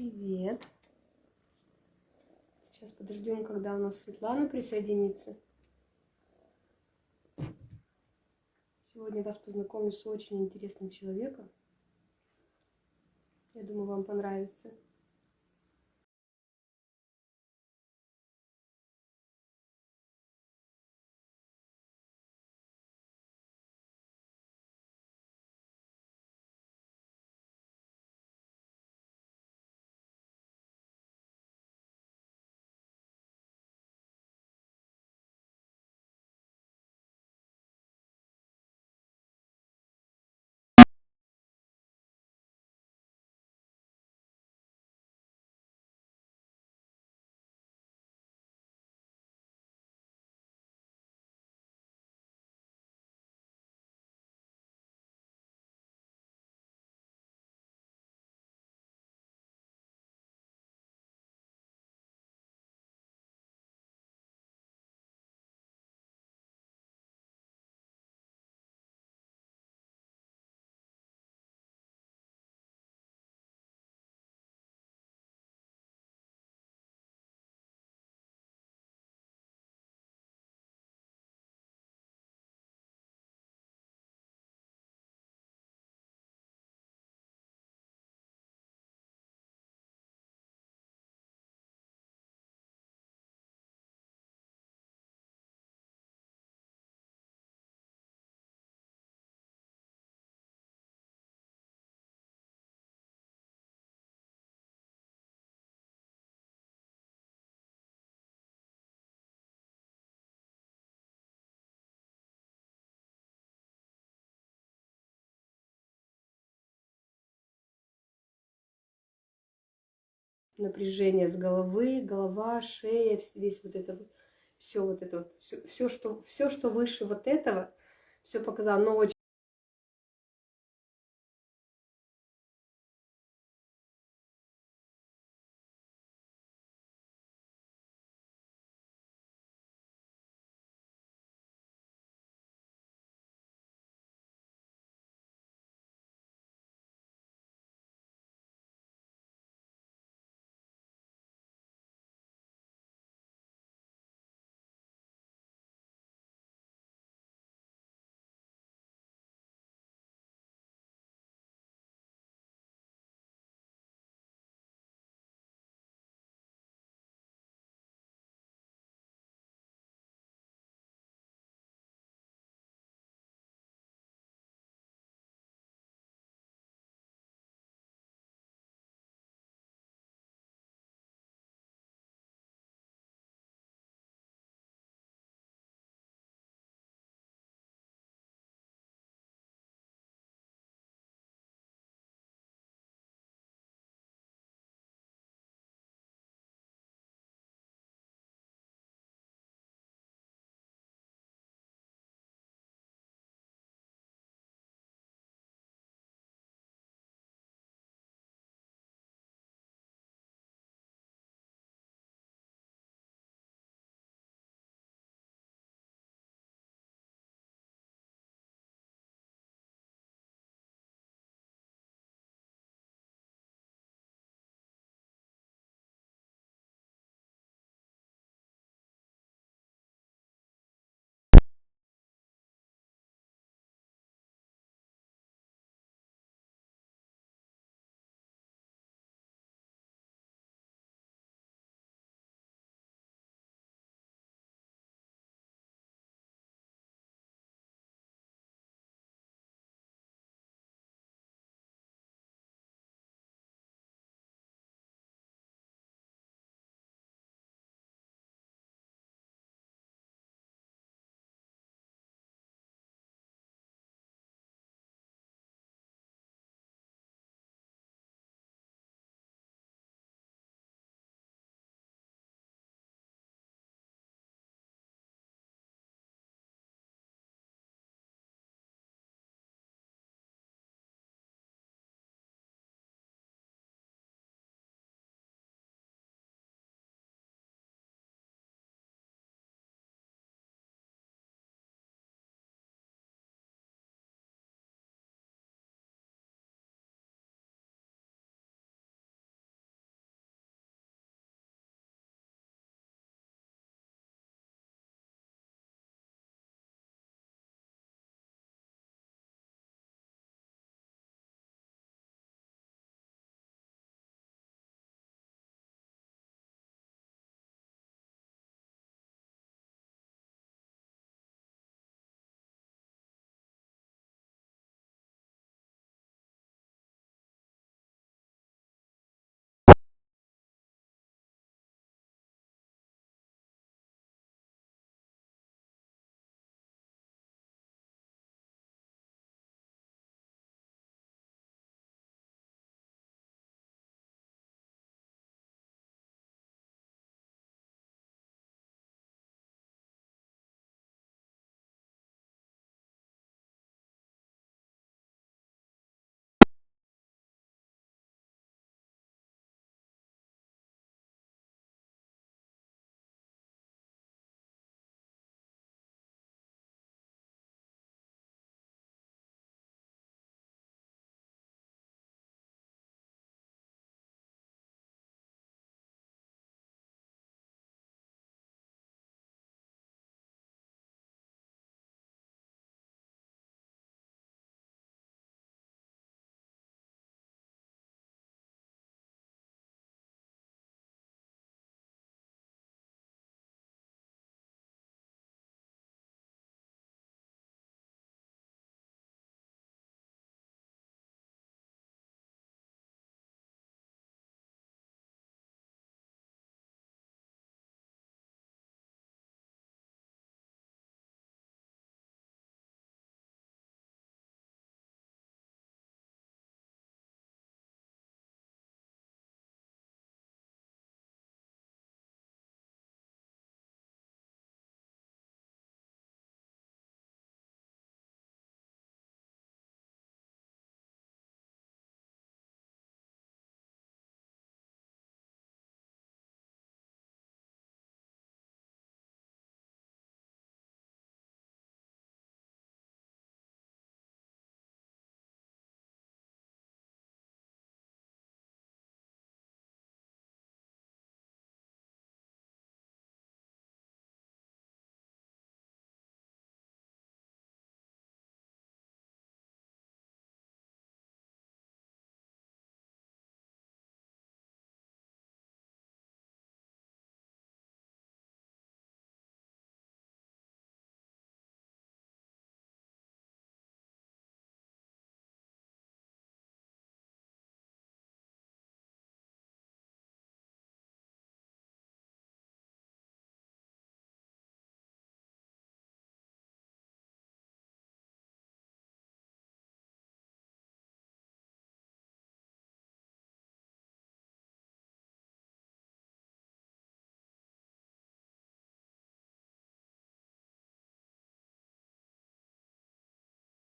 Привет. Сейчас подождем, когда у нас Светлана присоединится. Сегодня вас познакомлю с очень интересным человеком. Я думаю, вам понравится. Напряжение с головы, голова, шея, весь вот это вот, все вот это вот, все, все, что, все, что выше вот этого, все показал, но очень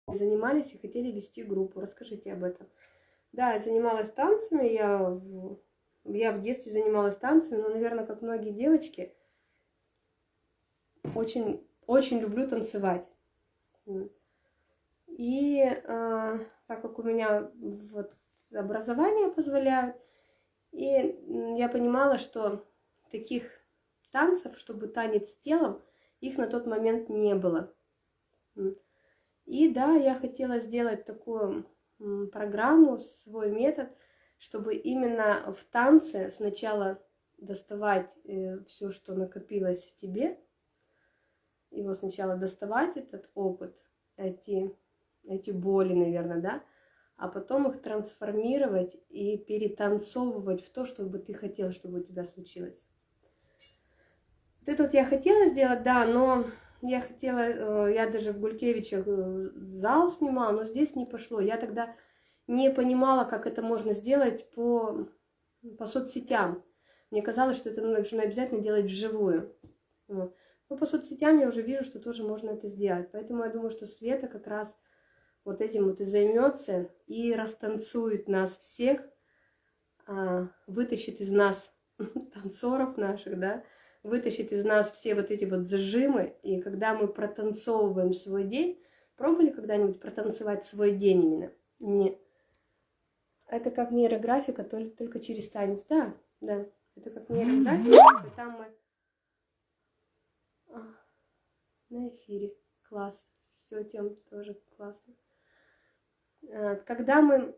занимались и хотели вести группу. Расскажите об этом. Да, я занималась танцами, я в, я в детстве занималась танцами, но, наверное, как многие девочки, очень, очень люблю танцевать. И э, так как у меня вот образование позволяет, и я понимала, что таких танцев, чтобы танец с телом, их на тот момент не было. И да, я хотела сделать такую программу, свой метод, чтобы именно в танце сначала доставать э, все, что накопилось в тебе, его сначала доставать, этот опыт, эти, эти боли, наверное, да, а потом их трансформировать и перетанцовывать в то, чтобы ты хотел, чтобы у тебя случилось. Вот это вот я хотела сделать, да, но я хотела, э, я даже в Гулькевичах э, зал снимала, но здесь не пошло. Я тогда не понимала, как это можно сделать по, по соцсетям. Мне казалось, что это нужно обязательно делать вживую. Но по соцсетям я уже вижу, что тоже можно это сделать. Поэтому я думаю, что Света как раз вот этим вот и займется и растанцует нас всех, а, вытащит из нас танцоров наших, да, вытащит из нас все вот эти вот зажимы, и когда мы протанцовываем свой день, пробовали когда-нибудь протанцевать свой день именно? Не. Это как нейрографика, только, только через танец. Да, да, это как нейрографика, там мы а, на эфире. Класс. Все, тем тоже классно. А, когда мы...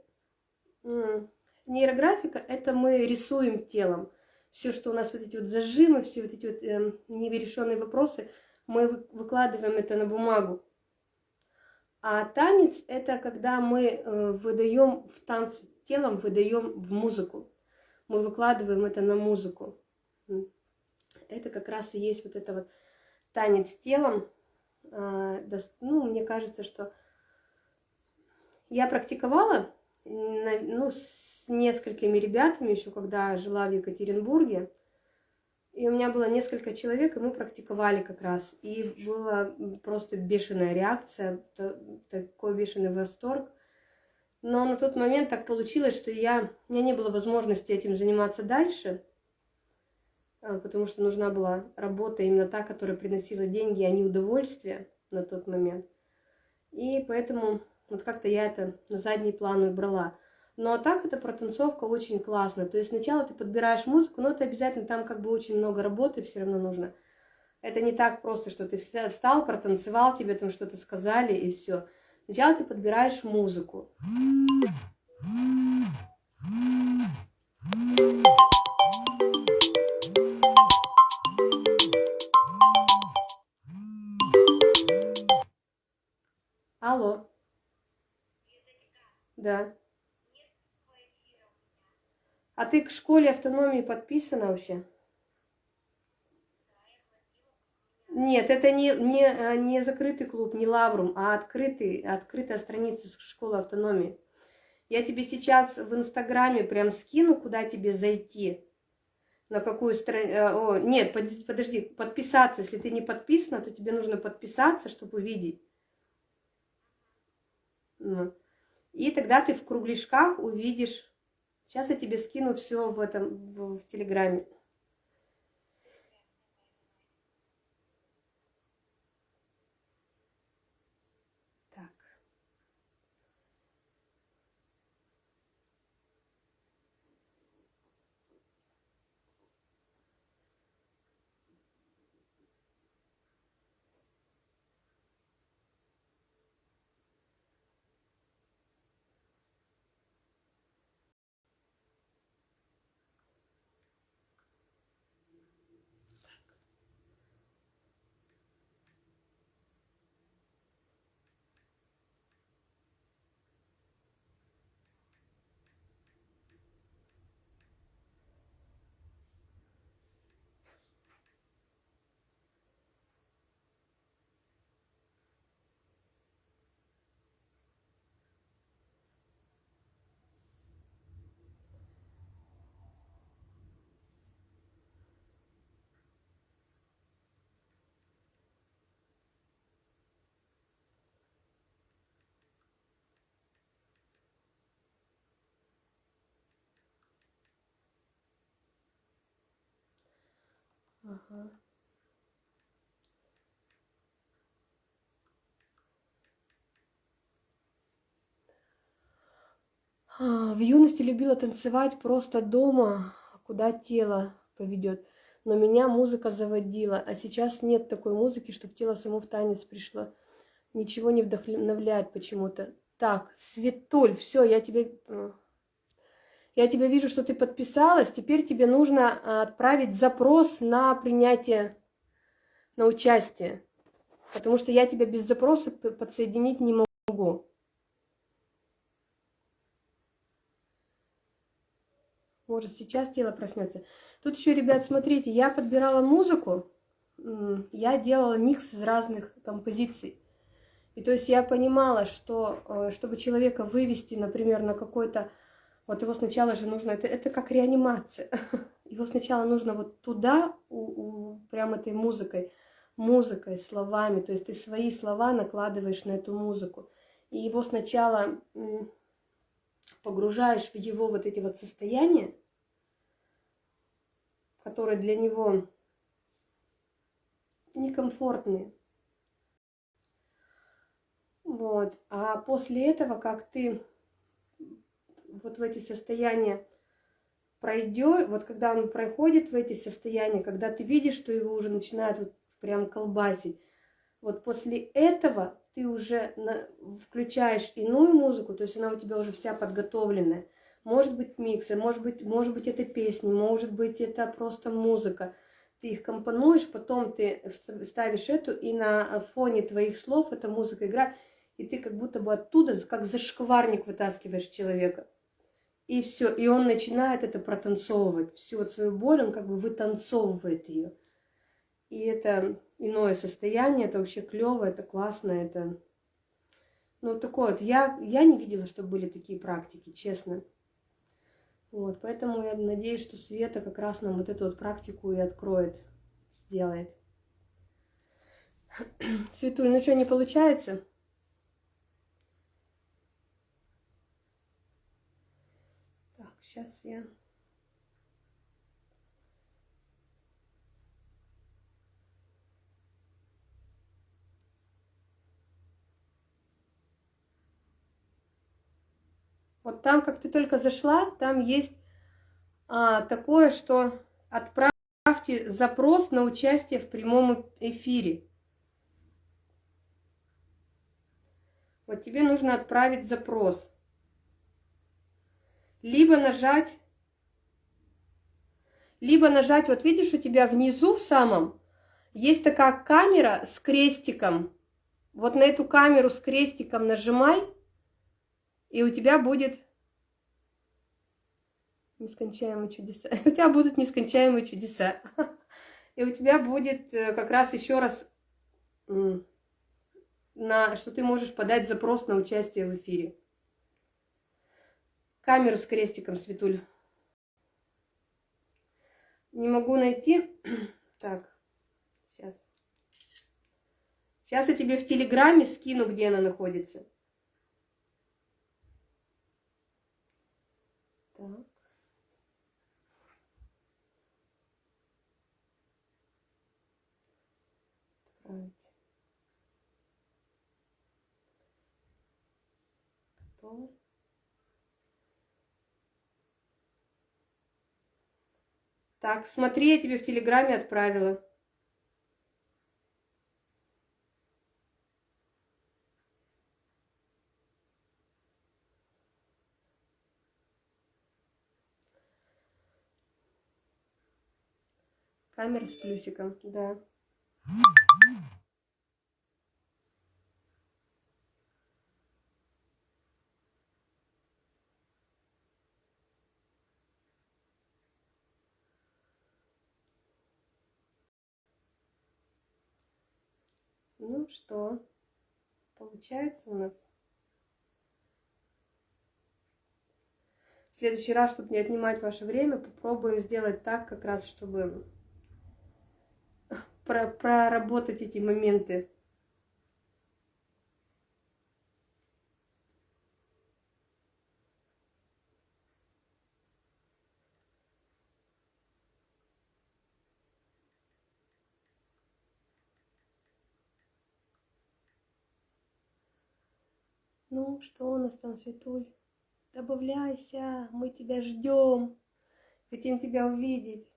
Нейрографика – это мы рисуем телом все, что у нас вот эти вот зажимы, все вот эти вот э, нерешенные вопросы, мы выкладываем это на бумагу. А танец – это когда мы э, выдаем в танце телом, выдаем в музыку. Мы выкладываем это на музыку. Это как раз и есть вот это вот танец телом. А, ну, мне кажется, что я практиковала ну, с несколькими ребятами, еще когда жила в Екатеринбурге. И у меня было несколько человек, и мы практиковали как раз. И была просто бешеная реакция, такой бешеный восторг. Но на тот момент так получилось, что я, у меня не было возможности этим заниматься дальше, а, потому что нужна была работа именно та, которая приносила деньги, а не удовольствие на тот момент. И поэтому вот как-то я это на задний план убрала. Но а так это протанцовка очень классно. То есть сначала ты подбираешь музыку, но это обязательно там как бы очень много работы все равно нужно. Это не так просто, что ты встал, протанцевал, тебе там что-то сказали и все. Сначала ты подбираешь музыку. Алло. Да. А ты к школе автономии подписана вообще? Нет, это не, не, э, не закрытый клуб, не лаврум, а открытый, открытая страница школы автономии. Я тебе сейчас в Инстаграме прям скину, куда тебе зайти. На какую страницу... Э, нет, подожди, подписаться. Если ты не подписана, то тебе нужно подписаться, чтобы увидеть. И тогда ты в кругляшках увидишь. Сейчас я тебе скину все в этом в, в Телеграме. Ага. А, В юности любила танцевать просто дома, куда тело поведет. Но меня музыка заводила, а сейчас нет такой музыки, чтобы тело само в танец пришло. Ничего не вдохновляет почему-то. Так, Светуль, все, я тебе... Я тебя вижу, что ты подписалась. Теперь тебе нужно а, отправить запрос на принятие, на участие. Потому что я тебя без запроса подсоединить не могу. Может, сейчас тело проснется. Тут еще, ребят, смотрите, я подбирала музыку, я делала микс из разных композиций. И то есть я понимала, что э, чтобы человека вывести, например, на какой-то... Вот его сначала же нужно... Это, это как реанимация. Его сначала нужно вот туда, у, у, прям этой музыкой, музыкой, словами. То есть ты свои слова накладываешь на эту музыку. И его сначала погружаешь в его вот эти вот состояния, которые для него некомфортные. Вот. А после этого, как ты вот в эти состояния пройдешь, вот когда он проходит в эти состояния, когда ты видишь, что его уже начинает вот прям колбасить, вот после этого ты уже на, включаешь иную музыку, то есть она у тебя уже вся подготовленная. Может быть миксы, может быть, может быть это песни, может быть это просто музыка. Ты их компонуешь, потом ты ставишь эту, и на фоне твоих слов эта музыка играет, и ты как будто бы оттуда, как зашкварник вытаскиваешь человека. И все, и он начинает это протанцовывать. Всю вот свою боль он как бы вытанцовывает ее. И это иное состояние, это вообще клево, это классно, это... Ну, такое вот, я, я не видела, что были такие практики, честно. Вот, поэтому я надеюсь, что Света как раз нам вот эту вот практику и откроет, сделает. Светуль, ну что, не получается? Так, сейчас я... Вот там, как ты только зашла, там есть а, такое, что отправьте запрос на участие в прямом эфире. Вот тебе нужно отправить запрос. Либо нажать, либо нажать, вот видишь, у тебя внизу в самом есть такая камера с крестиком. Вот на эту камеру с крестиком нажимай, и у тебя будет нескончаемые чудеса. У тебя будут нескончаемые чудеса. И у тебя будет как раз еще раз, на, что ты можешь подать запрос на участие в эфире. Камеру с крестиком, Светуль. Не могу найти. Так, сейчас. Сейчас я тебе в Телеграме скину, где она находится. Так. Отправить. Готово. Так, смотри, я тебе в Телеграме отправила. Камера с плюсиком, да. Что, получается у нас? В следующий раз, чтобы не отнимать ваше время, попробуем сделать так, как раз, чтобы проработать эти моменты. Ну, что у нас там, Светуль? Добавляйся, мы тебя ждем. Хотим тебя увидеть.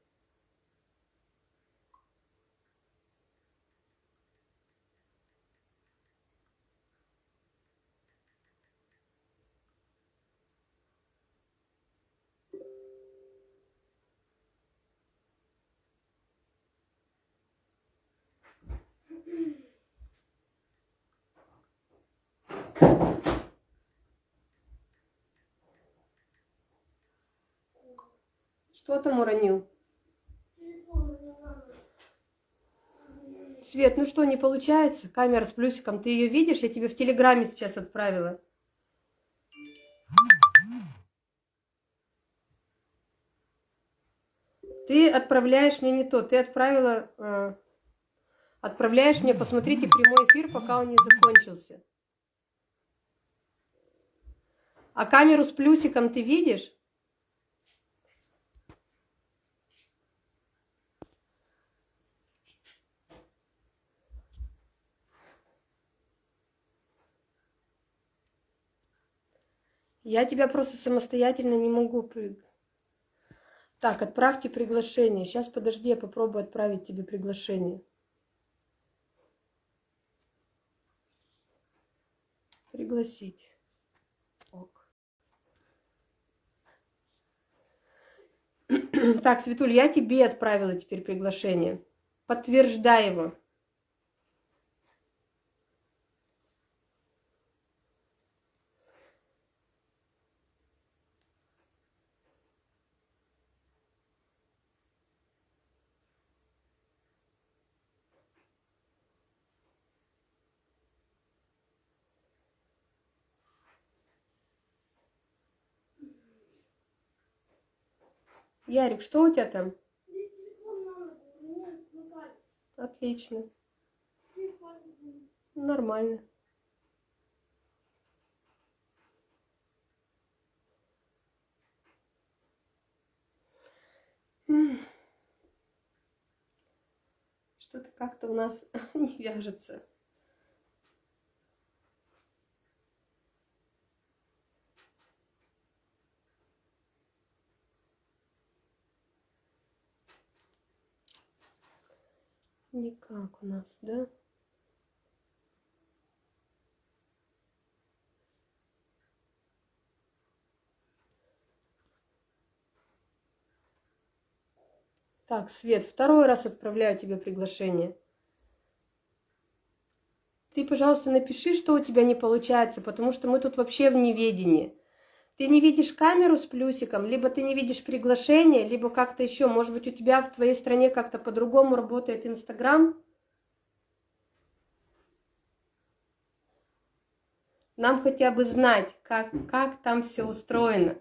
Что там уронил? Свет, ну что, не получается? Камера с плюсиком, ты ее видишь? Я тебе в Телеграме сейчас отправила. Ты отправляешь мне не то, ты отправила... Э, отправляешь мне, посмотрите прямой эфир, пока он не закончился. А камеру с плюсиком ты видишь? Я тебя просто самостоятельно не могу. Так, отправьте приглашение. Сейчас, подожди, я попробую отправить тебе приглашение. Пригласить. Ок. Так, Светуль, я тебе отправила теперь приглашение. Подтверждай его. Ярик, что у тебя там? Отлично. Нормально. Что-то как-то у нас не вяжется. Никак у нас, да? Так, Свет, второй раз отправляю тебе приглашение. Ты, пожалуйста, напиши, что у тебя не получается, потому что мы тут вообще в неведении. Ты не видишь камеру с плюсиком, либо ты не видишь приглашение, либо как-то еще, может быть, у тебя в твоей стране как-то по-другому работает Инстаграм. Нам хотя бы знать, как, как там все устроено.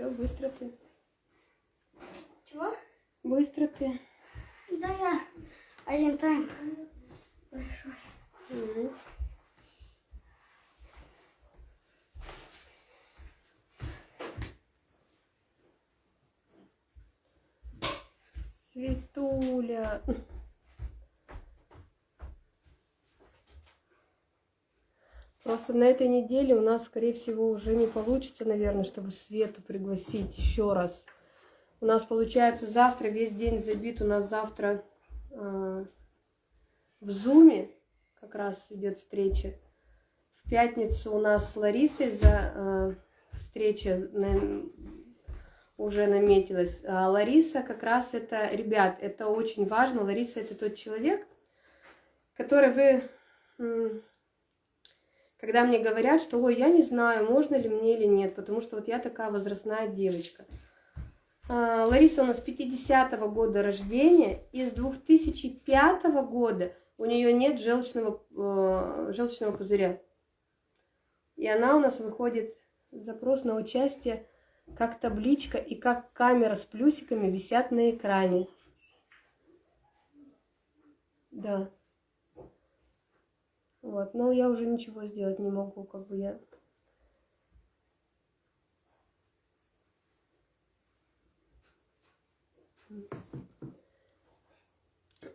Все, быстро ты. Чего? Быстро ты. Да я один тайм большой. Угу. Светуля. Просто на этой неделе у нас, скорее всего, уже не получится, наверное, чтобы Свету пригласить еще раз. У нас получается завтра весь день забит. У нас завтра э, в Зуме как раз идет встреча. В пятницу у нас с Ларисой за э, встреча на, уже наметилась. А Лариса как раз это, ребят, это очень важно. Лариса это тот человек, который вы когда мне говорят, что ой, я не знаю, можно ли мне или нет, потому что вот я такая возрастная девочка. А, Лариса у нас 50-го года рождения, и с 2005 года у нее нет желчного, э, желчного пузыря. И она у нас выходит запрос на участие как табличка и как камера с плюсиками висят на экране. Да. Вот, но я уже ничего сделать не могу, как бы я...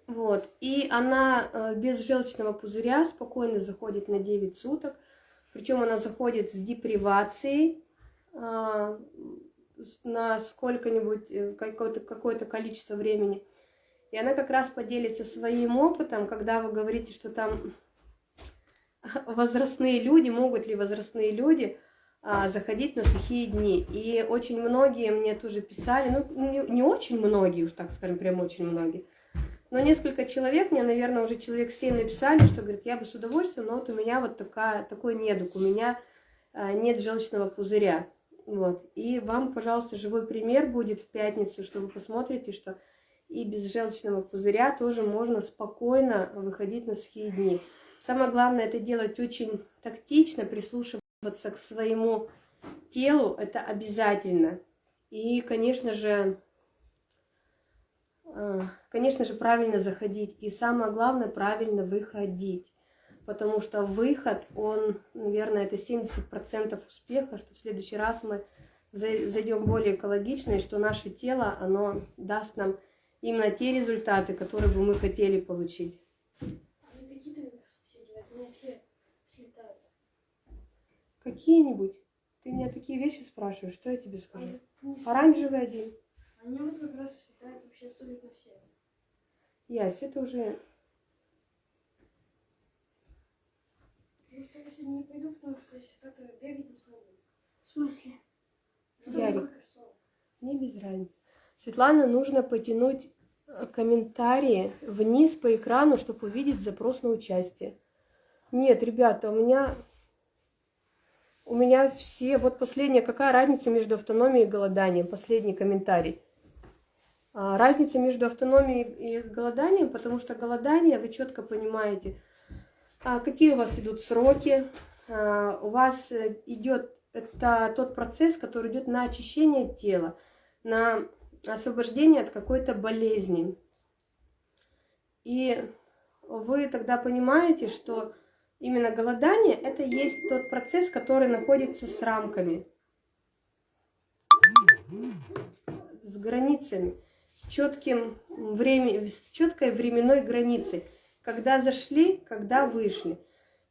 Вот, и она э, без желчного пузыря спокойно заходит на 9 суток, причем она заходит с депривацией, э, на сколько-нибудь, э, какое-то какое количество времени. И она как раз поделится своим опытом, когда вы говорите, что там возрастные люди, могут ли возрастные люди а, заходить на сухие дни. И очень многие мне тоже писали, ну не, очень многие, уж так скажем, прям очень многие, но несколько человек, мне, наверное, уже человек 7 написали, что, говорит, я бы с удовольствием, но вот у меня вот такая, такой недуг, у меня а, нет желчного пузыря. Вот. И вам, пожалуйста, живой пример будет в пятницу, что вы посмотрите, что и без желчного пузыря тоже можно спокойно выходить на сухие дни. Самое главное это делать очень тактично, прислушиваться к своему телу, это обязательно. И, конечно же, э, конечно же, правильно заходить. И самое главное, правильно выходить. Потому что выход, он, наверное, это 70% успеха, что в следующий раз мы зайдем более экологично, и что наше тело, оно даст нам именно те результаты, которые бы мы хотели получить. Какие-нибудь? Ты меня такие вещи спрашиваешь, что я тебе скажу? Оранжевый один. Они вот как раз летают вообще абсолютно все. Ясь, это уже... Я сегодня не пойду, потому что я сейчас так бегать не смогу. В смысле? Ярик, мне без разницы. Светлана, нужно потянуть э, комментарии вниз по экрану, чтобы увидеть запрос на участие. Нет, ребята, у меня у меня все... Вот последняя, какая разница между автономией и голоданием? Последний комментарий. А, разница между автономией и голоданием, потому что голодание, вы четко понимаете, а, какие у вас идут сроки, а, у вас э, идет это тот процесс, который идет на очищение тела, на освобождение от какой-то болезни. И вы тогда понимаете, что Именно голодание – это есть тот процесс, который находится с рамками, с границами, с, четким времени, с четкой временной границей, когда зашли, когда вышли.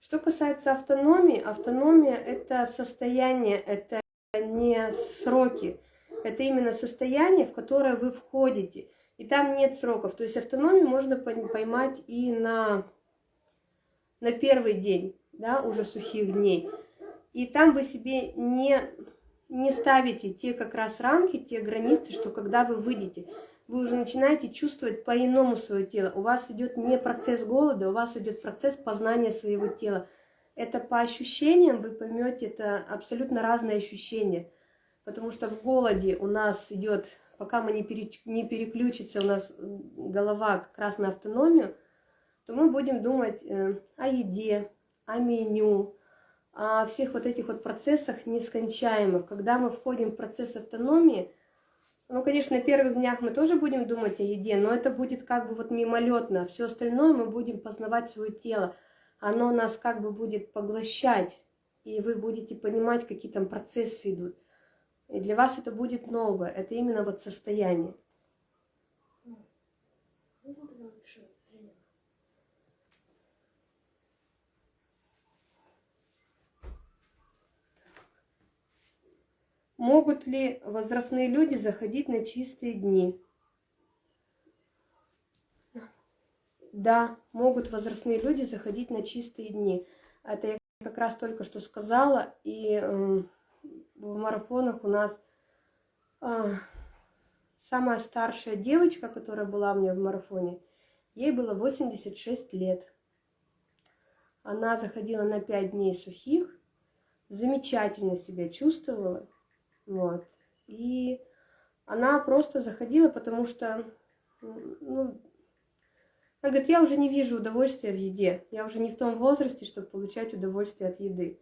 Что касается автономии, автономия – это состояние, это не сроки, это именно состояние, в которое вы входите. И там нет сроков. То есть автономию можно поймать и на на первый день, да, уже сухих дней. И там вы себе не, не ставите те как раз рамки, те границы, что когда вы выйдете, вы уже начинаете чувствовать по-иному свое тело. У вас идет не процесс голода, у вас идет процесс познания своего тела. Это по ощущениям, вы поймете, это абсолютно разные ощущения. Потому что в голоде у нас идет, пока мы не, переключится, у нас голова как раз на автономию, то мы будем думать э, о еде, о меню, о всех вот этих вот процессах нескончаемых. Когда мы входим в процесс автономии, ну, конечно, на первых днях мы тоже будем думать о еде, но это будет как бы вот мимолетно. Все остальное мы будем познавать свое тело. Оно нас как бы будет поглощать, и вы будете понимать, какие там процессы идут. И для вас это будет новое. Это именно вот состояние. Могут ли возрастные люди заходить на чистые дни? Да, могут возрастные люди заходить на чистые дни. Это я как раз только что сказала. И э, в марафонах у нас э, самая старшая девочка, которая была у меня в марафоне, ей было 86 лет. Она заходила на 5 дней сухих, замечательно себя чувствовала. Вот. И она просто заходила, потому что, ну, она говорит, я уже не вижу удовольствия в еде. Я уже не в том возрасте, чтобы получать удовольствие от еды.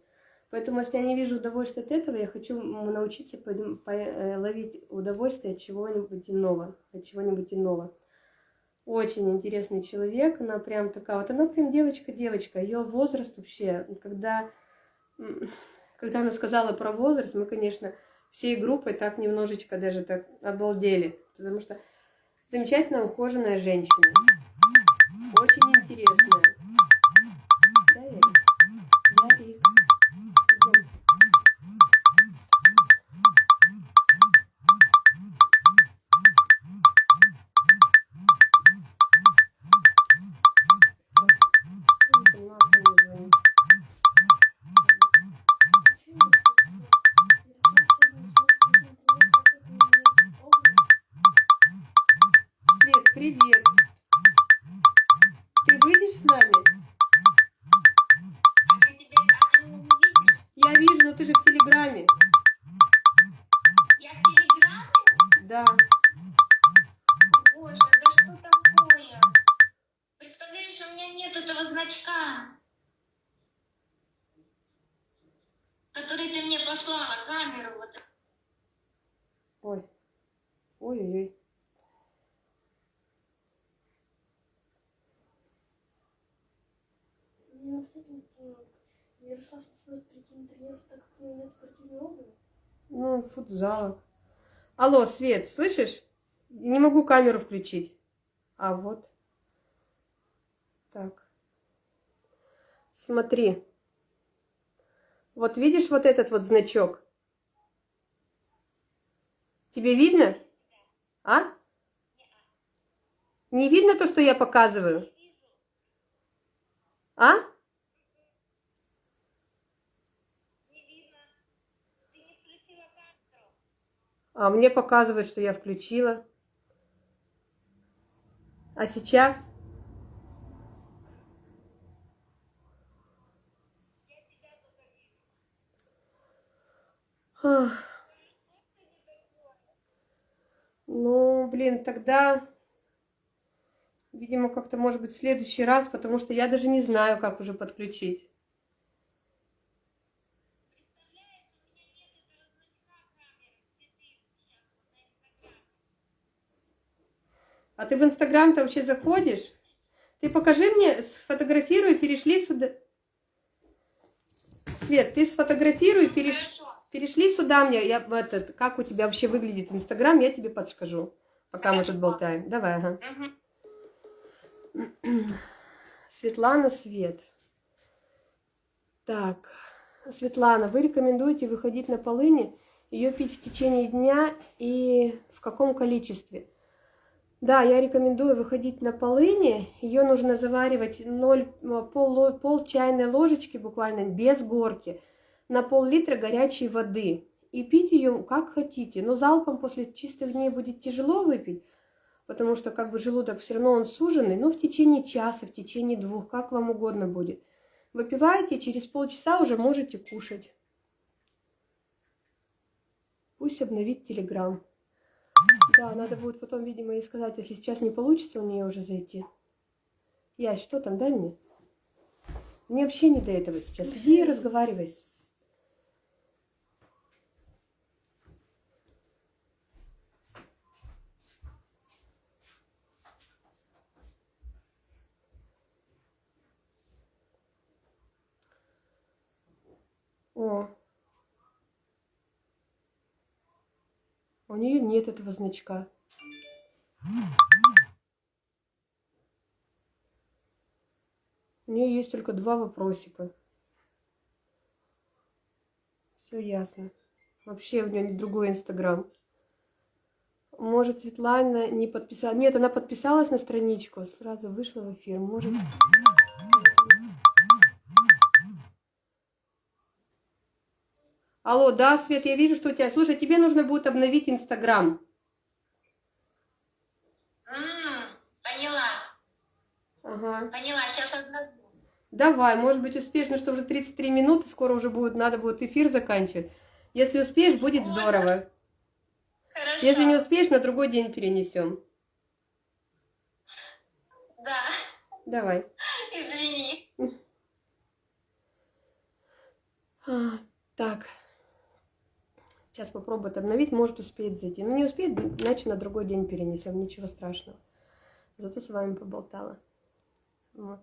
Поэтому, если я не вижу удовольствия от этого, я хочу научиться э, ловить удовольствие от чего-нибудь иного, от чего-нибудь иного. Очень интересный человек, она прям такая, вот она прям девочка-девочка, ее возраст вообще, когда, когда она сказала про возраст, мы, конечно, всей группой так немножечко даже так обалдели, потому что замечательно ухоженная женщина, очень интересная. Но ты же в Телеграме. Я в Телеграме? Да. Боже, да что такое? Представляешь, у меня нет этого значка, который ты мне послала, камеру вот. Ой. Ой-ой-ой. У меня с этим Ярослав не сможет прийти на тренировку, так как у него нет спортивной обуви. Ну, футзалок. Алло, Свет, слышишь? Не могу камеру включить. А вот. Так. Смотри. Вот видишь вот этот вот значок? Тебе видно? А? Не видно то, что я показываю? А? А мне показывает, что я включила. А сейчас? Ну, блин, тогда, видимо, как-то, может быть, в следующий раз, потому что я даже не знаю, как уже подключить. А ты в Инстаграм-то вообще заходишь? Ты покажи мне, сфотографируй, перешли сюда. Свет, ты сфотографируй, переш... Хорошо. перешли сюда мне. Я, в этот, как у тебя вообще выглядит Инстаграм, я тебе подскажу, пока мы тут Хорошо. болтаем. Давай, ага. Мгм. Светлана Свет. Так, Светлана, вы рекомендуете выходить на полыни, ее пить в течение дня и в каком количестве? Да, я рекомендую выходить на полыни. Ее нужно заваривать 0, пол, ло- пол чайной ложечки буквально без горки на пол-литра горячей воды. И пить ее как хотите. Но залпом после чистых дней будет тяжело выпить, потому что как бы желудок все равно он суженный, но в течение часа, в течение двух, как вам угодно будет. Выпиваете, через полчаса уже можете кушать. Пусть обновит телеграм. Да, надо будет потом, видимо, ей сказать, если сейчас не получится у нее уже зайти. Ясь, что там, дай мне. Мне вообще не до этого сейчас. Иди и разговаривай. с- О. У нее нет этого значка. У нее есть только два вопросика. Все ясно. Вообще у нее другой инстаграм. Может, Светлана не подписала. Нет, она подписалась на страничку, сразу вышла в эфир. Может. Алло, да, Свет, я вижу, что у тебя. Слушай, тебе нужно будет обновить Инстаграм. Поняла, Ага. поняла, сейчас обновлю. Давай, может быть, успеешь, ну что уже 33 минуты, скоро уже будет, надо будет эфир заканчивать. Если успеешь, будет здорово. Хорошо. Если не успеешь, на другой день перенесем. Да, Давай. извини. А, так. Сейчас попробует обновить, может успеет зайти. Ну, не успеет, значит, на другой день перенесем, ничего страшного. Зато с вами поболтала. Вот.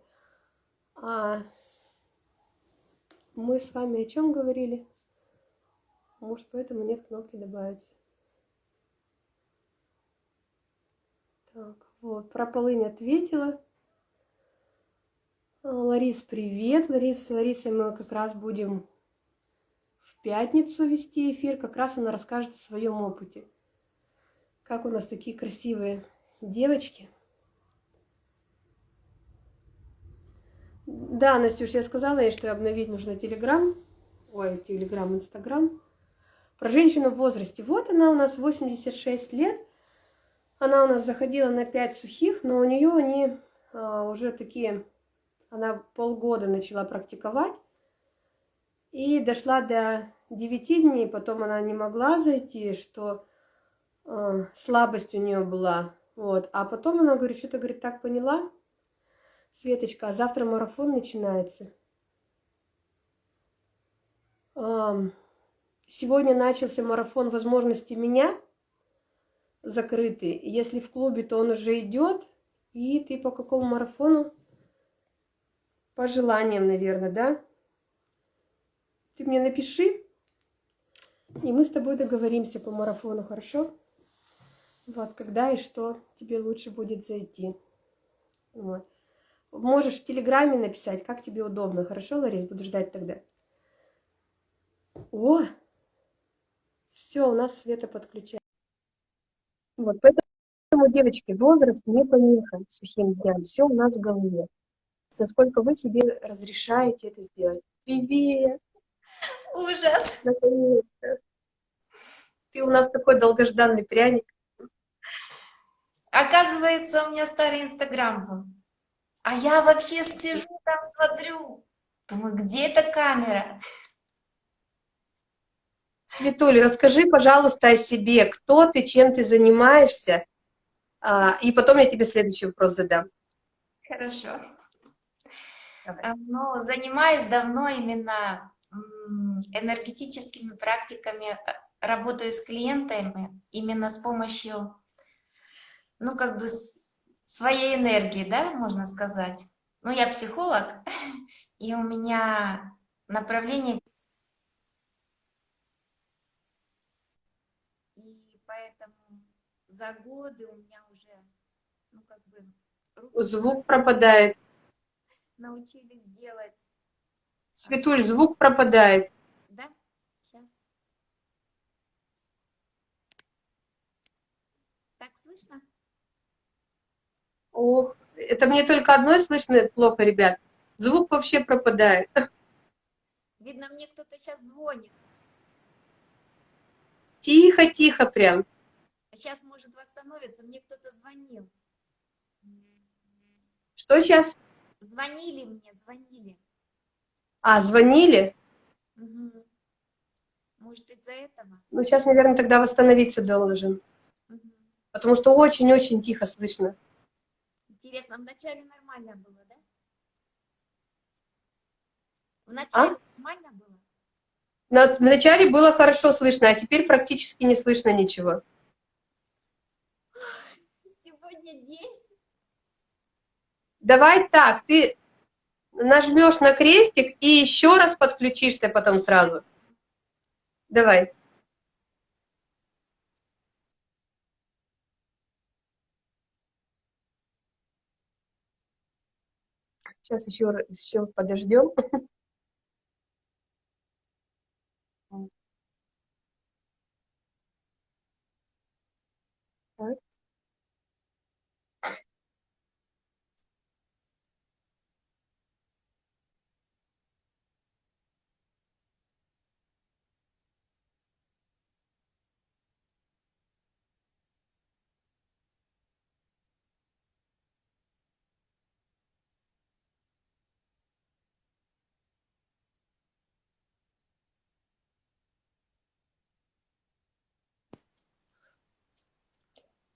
А мы с вами о чем говорили? Может, поэтому нет кнопки добавить. Так, вот, про полынь ответила. А, Ларис, привет. Ларис, с Ларисой мы как раз будем пятницу вести эфир. Как раз она расскажет о своем опыте. Как у нас такие красивые девочки. Да, Настюш, я сказала ей, что обновить нужно Телеграм. Ой, Телеграм, Инстаграм. Про женщину в возрасте. Вот она у нас 86 лет. Она у нас заходила на 5 сухих, но у нее они а, уже такие... Она полгода начала практиковать. И дошла до 9 дней, потом она не могла зайти, что э, слабость у нее была. Вот. А потом она говорит, что-то, говорит, так поняла, Светочка, а завтра марафон начинается. Сегодня начался марафон возможностей меня, закрытый. Если в клубе, то он уже идет. И ты по какому марафону? По желаниям, наверное, да? Ты мне напиши, и мы с тобой договоримся по марафону, хорошо? Вот, когда и что тебе лучше будет зайти. Вот. Можешь в Телеграме написать, как тебе удобно. Хорошо, Ларис? Буду ждать тогда. О! Все, у нас света подключается. Вот, поэтому, девочки, возраст не помеха сухим дням. Все у нас в голове. Насколько вы себе разрешаете это сделать. Привет! Ужас! Ты у нас такой долгожданный пряник. Оказывается, у меня старый инстаграм был. А я вообще сижу там, смотрю. Думаю, где эта камера? Светуль, расскажи, пожалуйста, о себе. Кто ты, чем ты занимаешься? А, и потом я тебе следующий вопрос задам. Хорошо. Давай. А, Ну, занимаюсь давно именно энергетическими практиками, а, работаю с клиентами именно с помощью, ну, как бы своей энергии, да, можно сказать. Ну, я психолог, и у меня направление И поэтому за годы у меня уже, ну, как бы, руки Звук пропадает. научились делать, Светуль, звук пропадает. да? Сейчас. Так слышно? Ох, это мне только одной слышно плохо, ребят. Звук вообще пропадает. Видно, мне кто-то сейчас звонит. Тихо-тихо прям. А сейчас, может, восстановится. Мне кто-то звонил. Что сейчас? Звонили мне, звонили. А, звонили? Может, из-за этого? Ну, сейчас, наверное, тогда восстановиться должен. Мгм. Потому что очень-очень тихо слышно. Интересно, вначале нормально было, да? Вначале нормально было? На- Вначале было хорошо слышно, а теперь практически не слышно ничего. Сегодня день. Давай так, ты нажмешь на крестик и еще раз подключишься потом сразу. Давай. Сейчас еще, еще подождем.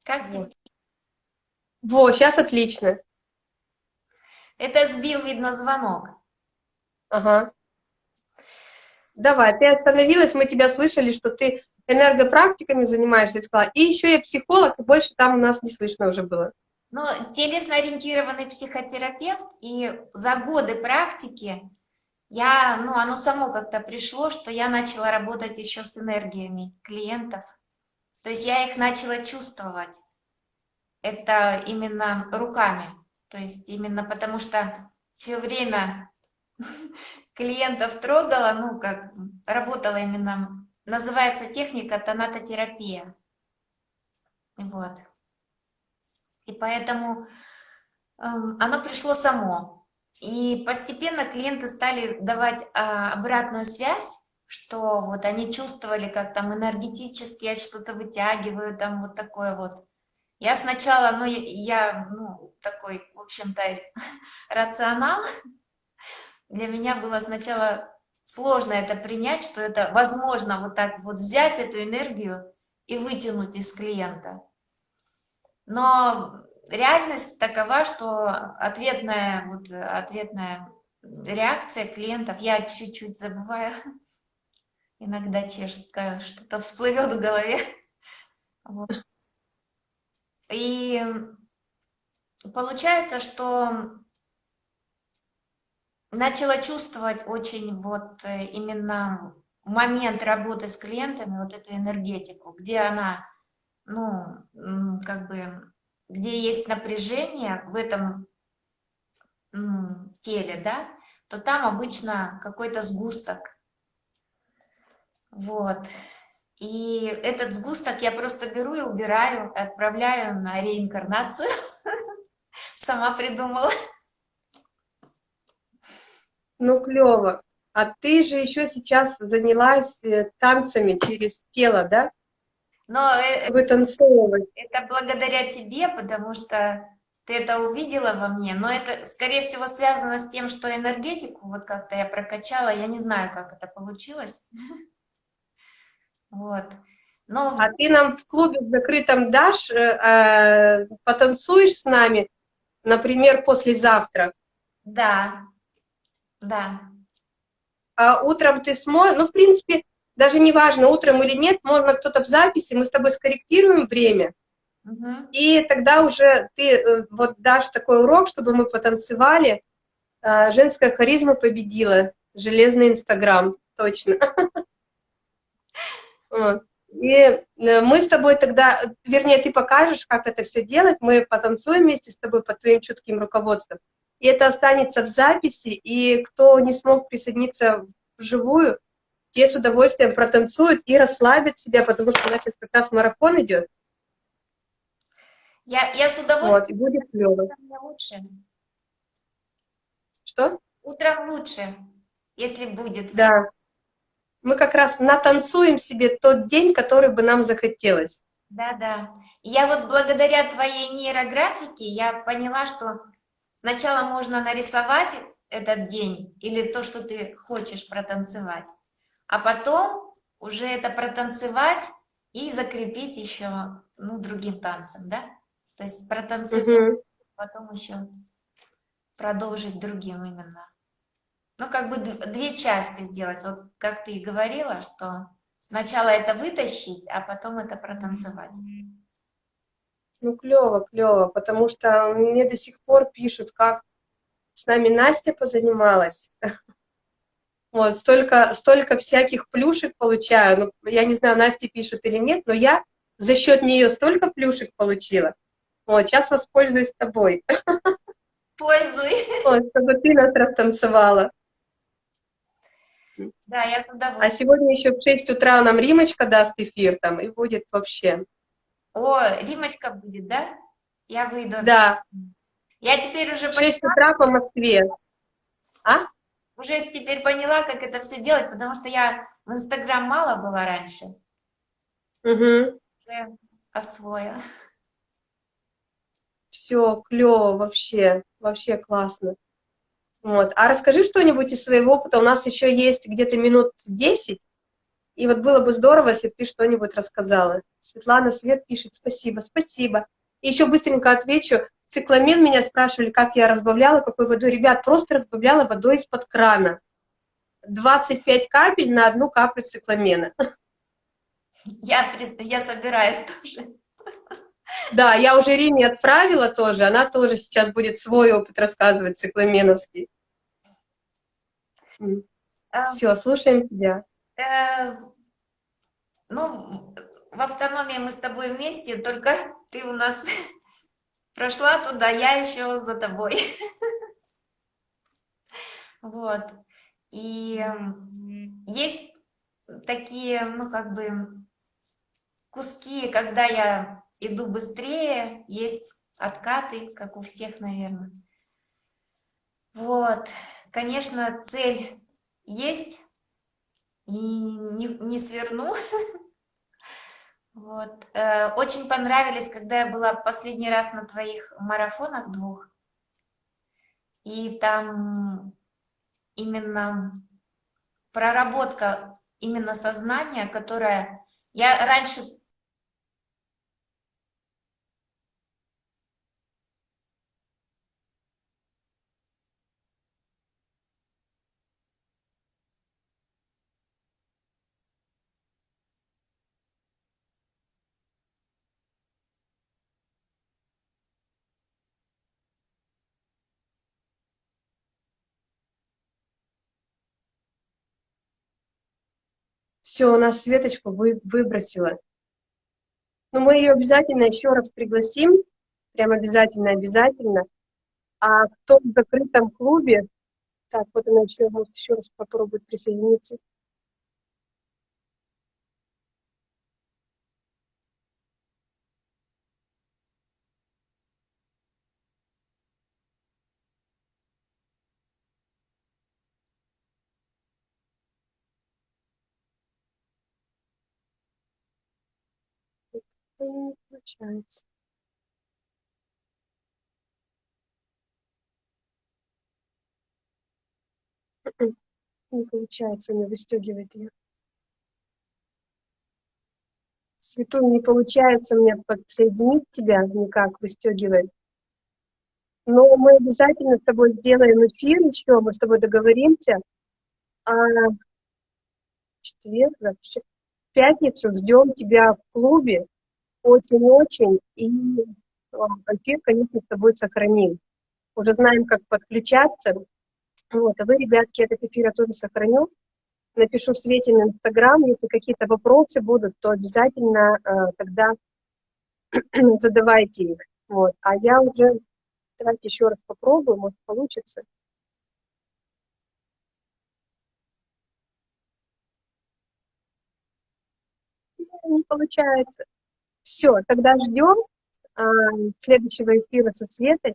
Как Вот. Во, сейчас отлично. Это сбил, видно, звонок. Ага. Давай, ты остановилась, мы тебя слышали, что ты энергопрактиками занимаешься, сказала, и еще я психолог, и больше там у нас не слышно уже было. Ну, телесно-ориентированный психотерапевт, и за годы практики я, ну, оно само как-то пришло, что я начала работать еще с энергиями клиентов. То есть я их начала чувствовать. Это именно руками. То есть именно потому что все время клиентов трогала, ну, как работала именно, называется техника тонатотерапия. Вот. И поэтому э, оно пришло само. И постепенно клиенты стали давать а, обратную связь, что вот они чувствовали, как там энергетически что-то вытягивают, там вот такое вот. Я сначала, ну, я, я ну, такой, в общем-то, рационал, для меня было сначала сложно это принять, что это возможно вот так вот взять эту энергию и вытянуть из клиента. Но реальность такова, что ответная, вот, ответная реакция клиентов, я чуть-чуть забываю, иногда чешская, что-то всплывет в голове. Вот. И получается, что начала чувствовать очень вот э, именно момент работы с клиентами, вот эту энергетику, где она, ну, как бы, где есть напряжение в этом теле, да, то там обычно какой-то сгусток. Вот. И этот сгусток я просто беру и убираю, отправляю на реинкарнацию. Сама придумала. Ну, клево. А ты же еще сейчас занялась э, танцами через тело, да? Но э, Вытанцовывать. это благодаря тебе, потому что ты это увидела во мне, но это, скорее всего, связано с тем, что энергетику вот как-то я прокачала, я не знаю, как это получилось. Вот. Но... А ты нам в клубе закрытом дашь, э, э, потанцуешь с нами, например, послезавтра? Да, да. А утром ты сможешь, ну, в принципе, даже не важно, утром или нет, можно кто-то в записи, мы с тобой скорректируем время, угу. и тогда уже ты э, вот дашь такой урок, чтобы мы потанцевали. А, женская харизма победила, железный Инстаграм, точно. И э, мы с тобой тогда, вернее, ты покажешь, как это все делать, мы потанцуем вместе с тобой под твоим чутким руководством и это останется в записи, и кто не смог присоединиться вживую, те с удовольствием протанцуют и расслабят себя, потому что у нас сейчас как раз марафон идет. Я, я с удовольствием. Вот, и будет клево. лучше. Что? Утром лучше, если будет. Да. Мы как раз натанцуем себе тот день, который бы нам захотелось. Да, да. Я вот благодаря твоей нейрографике я поняла, что Сначала можно нарисовать этот день или то, что ты хочешь протанцевать, а потом уже это протанцевать и закрепить еще ну, другим танцем, да? То есть протанцевать, угу. потом еще продолжить другим именно. Ну, как бы две части сделать. Вот как ты и говорила, что сначала это вытащить, а потом это протанцевать. Ну, клево, клево, потому что мне до сих пор пишут, как с нами Настя позанималась. Вот, столько, столько всяких плюшек получаю. Ну, я не знаю, Настя пишет или нет, но я за счет нее столько плюшек получила. Вот, сейчас воспользуюсь тобой. Пользуй. Вот, чтобы ты нас растанцевала. Да, я с удовольствием. А сегодня еще в 6 утра нам Римочка даст эфир там, и будет вообще. О, Римочка будет, да? Я выйду. Да. Я теперь уже поняла. 6 утра по Москве. А? Уже теперь поняла, как это все делать, потому что я в Инстаграм мало была раньше. Угу. Освоя. Все, клево вообще, вообще классно. Вот. А расскажи что-нибудь из своего опыта. У нас еще есть где-то минут 10. И вот было бы здорово, если бы ты что-нибудь рассказала. Светлана Свет пишет, спасибо, спасибо. И еще быстренько отвечу. Цикламен меня спрашивали, как я разбавляла, какой водой. Ребят, просто разбавляла водой из-под крана. 25 капель на одну каплю цикламена. Я, я собираюсь тоже. Да, я уже Риме отправила тоже, она тоже сейчас будет свой опыт рассказывать цикламеновский. А, Все, слушаем тебя. э, ну, в автономии мы с тобой вместе, только ты у нас прошла туда, я еще за тобой. Вот. И м, есть такие, ну, как бы, куски, когда я иду быстрее, есть откаты, как у всех, наверное. Вот. Конечно, цель есть, и не, не сверну. Вот. Э, Очень понравились, когда я была последний раз на твоих марафонах двух. И там именно проработка именно сознания, которая... Я раньше Все, у нас Светочку вы, выбросила. Но мы ее обязательно еще раз пригласим, прям обязательно, обязательно. А кто в закрытом клубе, так, вот она еще, может, еще раз попробует присоединиться. Не получается. Не получается, она выстегивает ее. Светуль, не получается мне подсоединить тебя никак, выстегивает. Но мы обязательно с тобой сделаем эфир еще, мы с тобой договоримся. А четверг, да, в щ- в пятницу ждем тебя в клубе очень-очень. И эфир, конечно, с тобой сохраним. Уже знаем, как подключаться. Вот, а вы, ребятки, этот эфир я тоже сохраню. Напишу Свете на Инстаграм. Если какие-то вопросы будут, то обязательно э, тогда задавайте их. Вот. А я уже, давайте еще раз попробую, может получится. Не получается. Все, тогда ждем а, следующего эфира со Светой.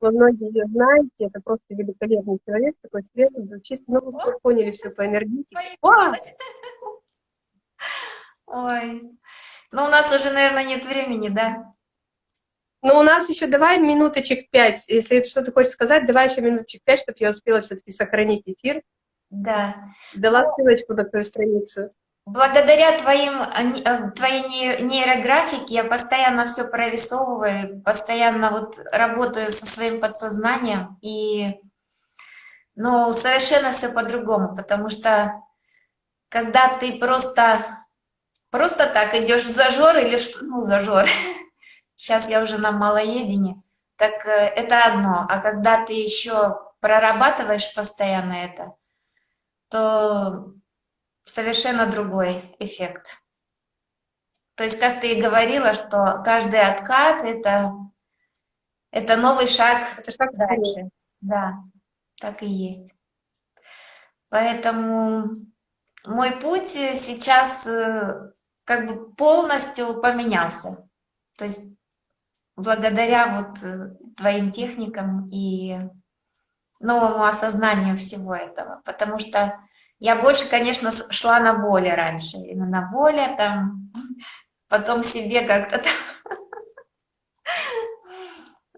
Вы многие ее знаете, это просто великолепный человек, такой светлый, чисто, ну, вы поняли все по энергетике. Ой. Ну, у нас уже, наверное, нет времени, да? Ну, у нас еще давай минуточек пять. Если что ты хочешь сказать, давай еще минуточек пять, чтобы я успела все-таки сохранить эфир. Да. Дала ссылочку на твою страницу. Благодаря твоим, а, а, твоей не- нейрографике я постоянно все прорисовываю, постоянно вот работаю со своим подсознанием, и, ну, совершенно все по-другому, потому что когда ты просто, просто так идешь в зажор или что, ну, зажор, сейчас я уже на малоедине, так э, это одно, а когда ты еще прорабатываешь постоянно это, то совершенно другой эффект. То есть, как ты и говорила, что каждый откат это, это новый шаг Это шаг дальше. Да, так и есть. Поэтому мой путь сейчас э, как бы полностью поменялся. То есть благодаря вот э, твоим техникам и новому осознанию всего этого. Потому что я больше, конечно, шла на воле раньше. Именно на воле там, потом себе как-то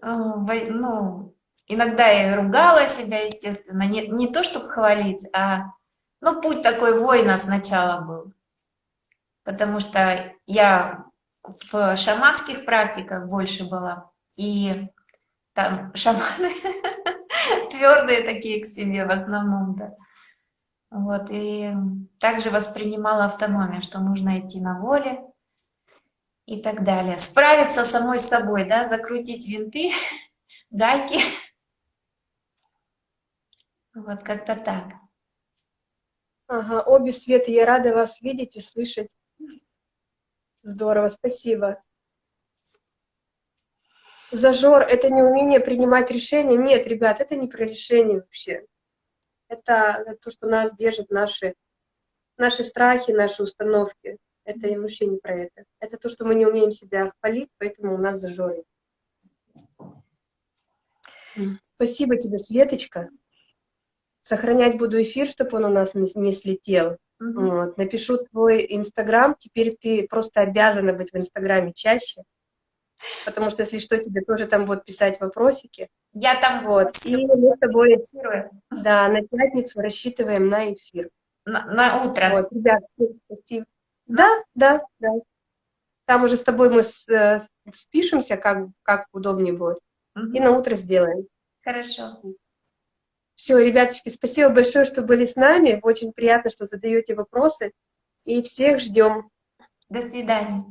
во- ну, иногда я ругала себя, естественно. Не, не то, чтобы хвалить, а, ну, путь такой воина сначала был. Потому что я в шаманских практиках больше была. И там шаманы твердые такие к себе в основном, да. Вот, и также воспринимала автономию, что нужно идти на воле и так далее. Справиться самой с собой, да, закрутить винты, гайки. Вот как-то так. Ага, обе Светы, я рада вас видеть и слышать. Здорово, спасибо. Зажор — это не умение принимать решения? Нет, ребят, это не про решение вообще. Это то, что нас держит, наши, наши страхи, наши установки. Это вообще не про это. Это то, что мы не умеем себя впалить, поэтому у нас зажорит. Спасибо тебе, Светочка. Сохранять буду эфир, чтобы он у нас не, слетел. Мгм. Вот. Напишу твой инстаграм, теперь ты просто обязана быть в инстаграме чаще, потому что, если что, тебе тоже там будут писать вопросики. Я там Вот. И мы с тобой, да, на пятницу рассчитываем на эфир. на, на утро. Вот, ребят, спасибо. Да, да, да. Там уже с тобой мы с- э, спишемся, как, как удобнее будет, Мгм. и на утро сделаем. Хорошо. Все, ребяточки, спасибо большое, что были с нами. Очень приятно, что задаете вопросы. И всех ждем. До свидания.